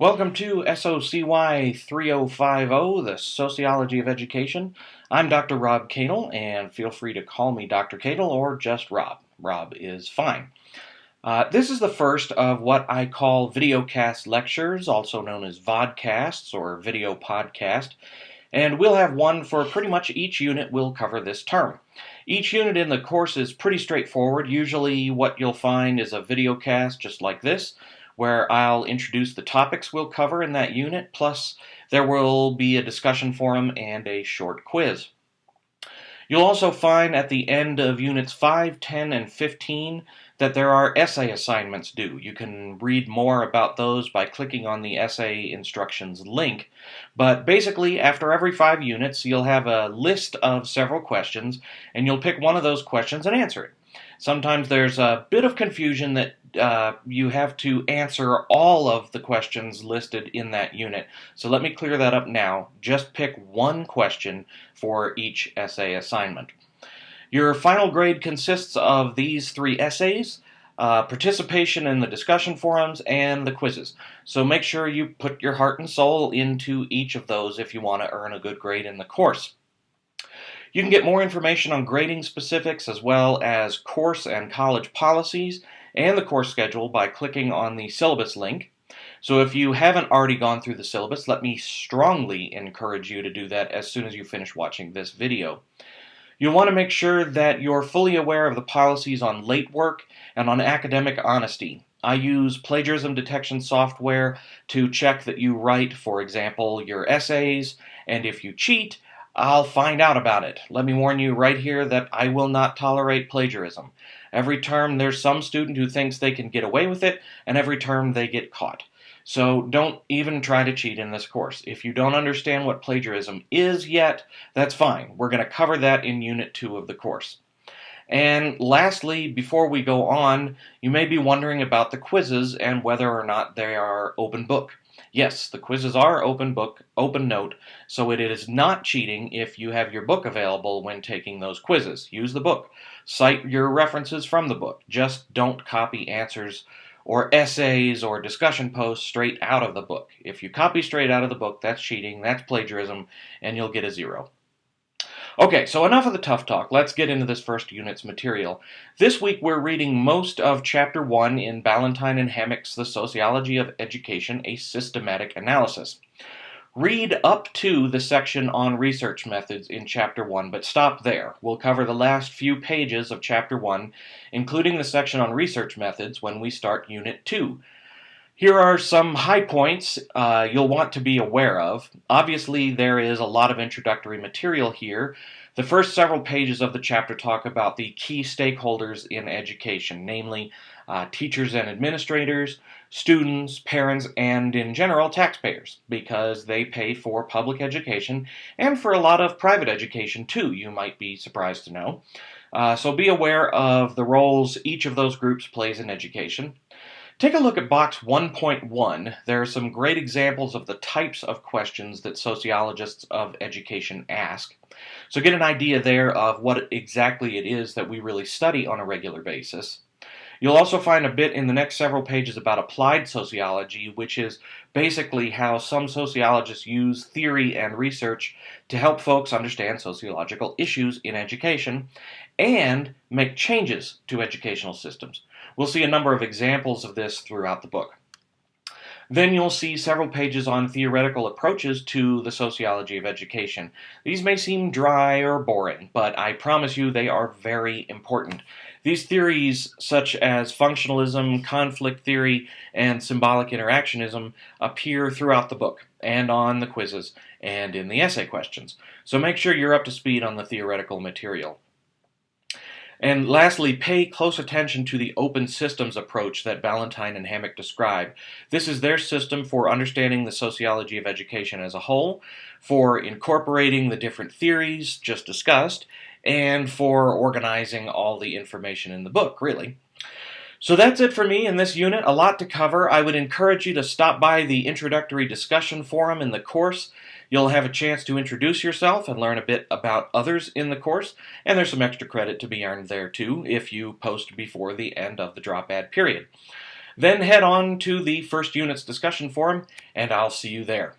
Welcome to SOCY 3050, the Sociology of Education. I'm Dr. Rob Cadle, and feel free to call me Dr. Cadle or just Rob. Rob is fine. Uh, this is the first of what I call videocast lectures, also known as vodcasts or video podcast, and we'll have one for pretty much each unit we'll cover this term. Each unit in the course is pretty straightforward. Usually what you'll find is a videocast just like this, where I'll introduce the topics we'll cover in that unit, plus there will be a discussion forum and a short quiz. You'll also find at the end of Units 5, 10, and 15 that there are essay assignments due. You can read more about those by clicking on the essay instructions link. But basically, after every five units, you'll have a list of several questions, and you'll pick one of those questions and answer it. Sometimes there's a bit of confusion that uh, you have to answer all of the questions listed in that unit. So let me clear that up now. Just pick one question for each essay assignment. Your final grade consists of these three essays, uh, participation in the discussion forums, and the quizzes. So make sure you put your heart and soul into each of those if you want to earn a good grade in the course. You can get more information on grading specifics as well as course and college policies and the course schedule by clicking on the syllabus link. So if you haven't already gone through the syllabus, let me strongly encourage you to do that as soon as you finish watching this video. You'll want to make sure that you're fully aware of the policies on late work and on academic honesty. I use plagiarism detection software to check that you write, for example, your essays, and if you cheat, I'll find out about it. Let me warn you right here that I will not tolerate plagiarism. Every term there's some student who thinks they can get away with it, and every term they get caught. So don't even try to cheat in this course. If you don't understand what plagiarism is yet, that's fine. We're going to cover that in Unit 2 of the course. And lastly, before we go on, you may be wondering about the quizzes and whether or not they are open book. Yes, the quizzes are open book, open note, so it is not cheating if you have your book available when taking those quizzes. Use the book. Cite your references from the book. Just don't copy answers or essays or discussion posts straight out of the book. If you copy straight out of the book, that's cheating, that's plagiarism, and you'll get a zero. Okay, so enough of the tough talk. Let's get into this first unit's material. This week we're reading most of Chapter 1 in Ballantine and Hammack's The Sociology of Education, a Systematic Analysis. Read up to the section on research methods in Chapter 1, but stop there. We'll cover the last few pages of Chapter 1, including the section on research methods, when we start Unit 2. Here are some high points uh, you'll want to be aware of. Obviously, there is a lot of introductory material here. The first several pages of the chapter talk about the key stakeholders in education, namely uh, teachers and administrators, students, parents, and in general taxpayers, because they pay for public education and for a lot of private education too, you might be surprised to know. Uh, so be aware of the roles each of those groups plays in education. Take a look at box 1.1. There are some great examples of the types of questions that sociologists of education ask. So get an idea there of what exactly it is that we really study on a regular basis. You'll also find a bit in the next several pages about applied sociology, which is basically how some sociologists use theory and research to help folks understand sociological issues in education and make changes to educational systems. We'll see a number of examples of this throughout the book. Then you'll see several pages on theoretical approaches to the sociology of education. These may seem dry or boring, but I promise you they are very important. These theories, such as functionalism, conflict theory, and symbolic interactionism, appear throughout the book, and on the quizzes, and in the essay questions. So make sure you're up to speed on the theoretical material. And lastly, pay close attention to the open systems approach that Ballantine and Hammack describe. This is their system for understanding the sociology of education as a whole, for incorporating the different theories just discussed, and for organizing all the information in the book, really. So that's it for me in this unit. A lot to cover. I would encourage you to stop by the introductory discussion forum in the course You'll have a chance to introduce yourself and learn a bit about others in the course, and there's some extra credit to be earned there too if you post before the end of the drop add period. Then head on to the first unit's discussion forum, and I'll see you there.